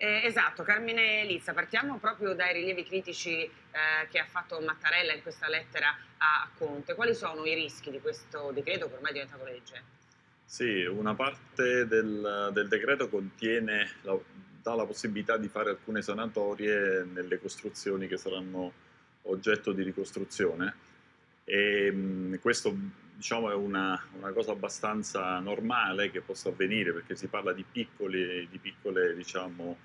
Eh, esatto, Carmine Lizza, partiamo proprio dai rilievi critici eh, che ha fatto Mattarella in questa lettera a Conte. Quali sono i rischi di questo decreto che ormai è diventato legge? Sì, una parte del, del decreto contiene, la, dà la possibilità di fare alcune sanatorie nelle costruzioni che saranno oggetto di ricostruzione e mh, questo diciamo, è una, una, cosa abbastanza normale che possa avvenire perché si parla di piccoli, di piccole, diciamo,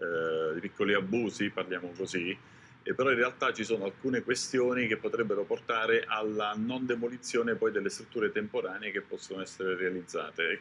eh, piccoli abusi, parliamo così, e però in realtà ci sono alcune questioni che potrebbero portare alla non demolizione poi delle strutture temporanee che possono essere realizzate.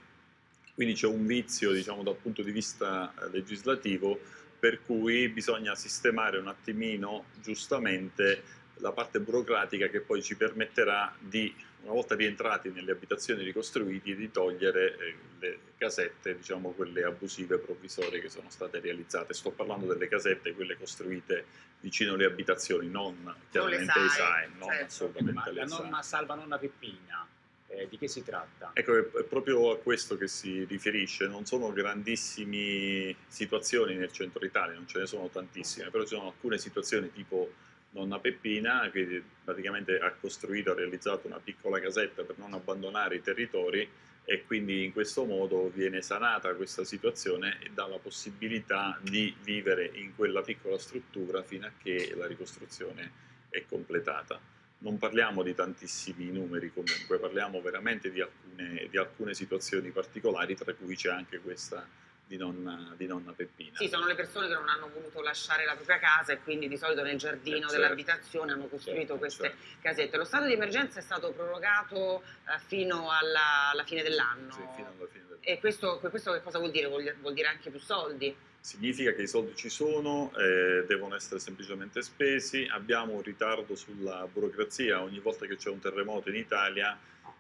Quindi c'è un vizio diciamo, dal punto di vista eh, legislativo per cui bisogna sistemare un attimino giustamente la parte burocratica che poi ci permetterà di, una volta rientrati nelle abitazioni ricostruite, di togliere eh, le casette, diciamo quelle abusive provvisorie che sono state realizzate. Sto parlando delle casette, quelle costruite vicino alle abitazioni, non chiaramente i SAE, non certo. assolutamente Ma la norma salva nonna Peppina, eh, di che si tratta? Ecco, è proprio a questo che si riferisce, non sono grandissime situazioni nel centro Italia, non ce ne sono tantissime, però ci sono alcune situazioni tipo nonna Peppina che praticamente ha costruito, ha realizzato una piccola casetta per non abbandonare i territori e quindi in questo modo viene sanata questa situazione e dà la possibilità di vivere in quella piccola struttura fino a che la ricostruzione è completata. Non parliamo di tantissimi numeri comunque, parliamo veramente di alcune, di alcune situazioni particolari tra cui c'è anche questa di nonna, di nonna, Peppina. Sì, sono le persone che non hanno voluto lasciare la propria casa e quindi di solito nel giardino eh, certo. dell'abitazione hanno costruito certo, queste certo. casette. Lo stato di emergenza è stato prorogato eh, fino alla, alla fine dell'anno. Sì, fino alla fine dell'anno. E questo, questo, che cosa vuol dire? Vuol, vuol, dire anche più soldi? Significa che i soldi ci sono, eh, devono essere semplicemente spesi, abbiamo un ritardo sulla burocrazia, ogni volta che c'è un terremoto in Italia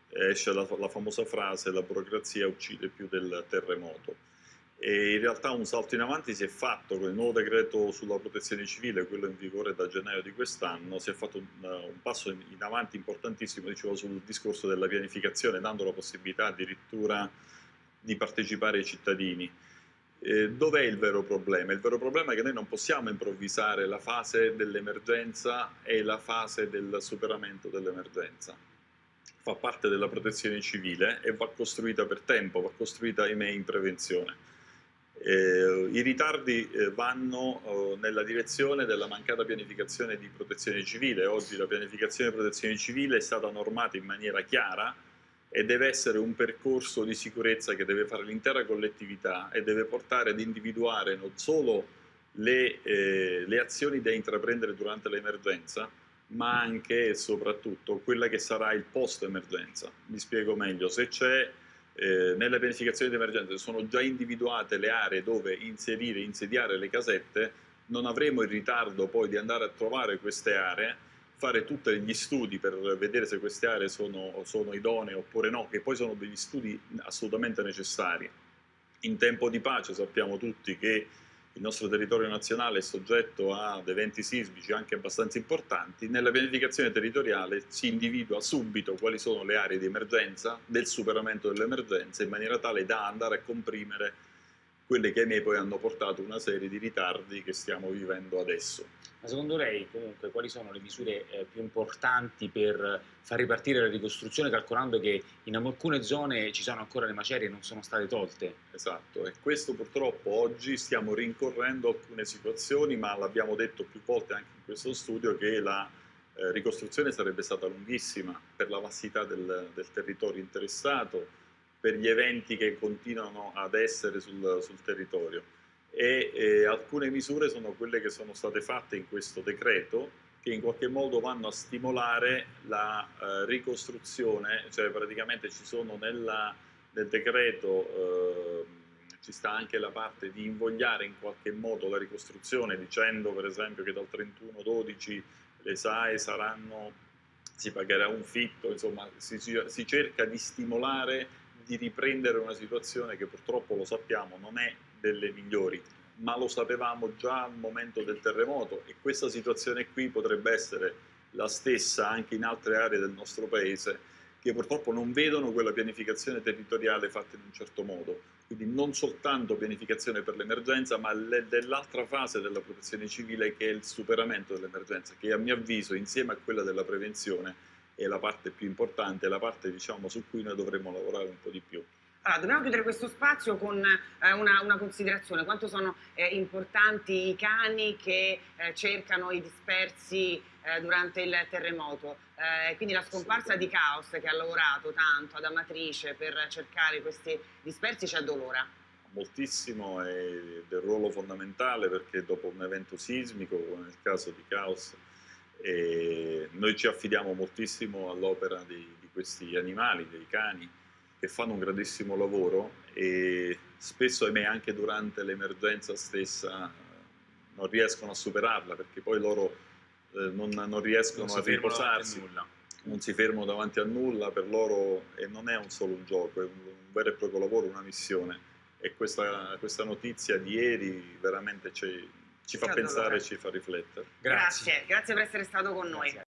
esce la, la famosa frase la burocrazia uccide più del terremoto e in realtà un salto in avanti si è fatto con il nuovo decreto sulla protezione civile, quello in vigore da gennaio di quest'anno, si è fatto un, un passo in, avanti importantissimo dicevo, sul discorso della pianificazione, dando la possibilità addirittura di partecipare ai cittadini. Eh, Dov'è il vero problema? Il vero problema è che noi non possiamo improvvisare la fase dell'emergenza e la fase del superamento dell'emergenza. Fa parte della protezione civile e va costruita per tempo, va costruita ahimè in prevenzione. Eh, I ritardi eh, vanno eh, nella direzione della mancata pianificazione di protezione civile. Oggi la pianificazione di protezione civile è stata normata in maniera chiara e deve essere un percorso di sicurezza che deve fare l'intera collettività e deve portare ad individuare non solo le, eh, le azioni da intraprendere durante l'emergenza, ma anche e soprattutto quella che sarà il post-emergenza. Mi spiego meglio, se c'è eh, nelle pianificazioni di emergenza sono già individuate le aree dove inserire, insediare le casette, non avremo il ritardo poi di andare a trovare queste aree, fare tutti gli studi per vedere se queste aree sono, sono idonee oppure no, che poi sono degli studi assolutamente necessari. In tempo di pace sappiamo tutti che il nostro territorio nazionale è soggetto ad eventi sismici anche abbastanza importanti, nella pianificazione territoriale si individua subito quali sono le aree di emergenza, del superamento dell'emergenza, in maniera tale da andare a comprimere quelle che ahimè poi hanno portato una serie di ritardi che stiamo vivendo adesso. Ma secondo lei comunque quali sono le misure eh, più importanti per far ripartire la ricostruzione calcolando che in alcune zone ci sono ancora le macerie e non sono state tolte? Esatto, e questo purtroppo oggi stiamo rincorrendo alcune situazioni ma l'abbiamo detto più volte anche in questo studio che la eh, ricostruzione sarebbe stata lunghissima per la vastità del, del territorio interessato, per gli eventi che continuano ad essere sul, sul territorio. E eh, alcune misure sono quelle che sono state fatte in questo decreto che in qualche modo vanno a stimolare la eh, ricostruzione, cioè praticamente ci sono nella, nel decreto eh, ci sta anche la parte di invogliare in qualche modo la ricostruzione dicendo per esempio che dal 31-12 le SAE saranno, si pagherà un fitto, insomma si, si cerca di stimolare di riprendere una situazione che purtroppo lo sappiamo non è delle migliori, ma lo sapevamo già al momento del terremoto e questa situazione qui potrebbe essere la stessa anche in altre aree del nostro paese che purtroppo non vedono quella pianificazione territoriale fatta in un certo modo. Quindi non soltanto pianificazione per l'emergenza, ma dell'altra fase della protezione civile che è il superamento dell'emergenza, che a mio avviso insieme a quella della prevenzione è la parte più importante, la parte diciamo, su cui noi dovremmo lavorare un po' di più. Allora, dobbiamo chiudere questo spazio con eh, una, una, considerazione, quanto sono eh, importanti i cani che eh, cercano i dispersi eh, durante il terremoto, eh, quindi la scomparsa di Caos che ha lavorato tanto ad Amatrice per cercare questi dispersi ci addolora. Moltissimo è del ruolo fondamentale perché dopo un evento sismico, come nel caso di Caos, noi ci affidiamo moltissimo all'opera di, di questi animali, dei cani, che fanno un grandissimo lavoro e spesso, ahimè, anche durante l'emergenza stessa non riescono a superarla perché poi loro eh, non, non, riescono non a riposarsi, non si fermano davanti a nulla, per loro e non è un solo un gioco, è un, un vero e proprio lavoro, una missione. E questa, questa notizia di ieri veramente ci, ci fa pensare e ci fa riflettere. Grazie. grazie, grazie per essere stato con grazie. noi.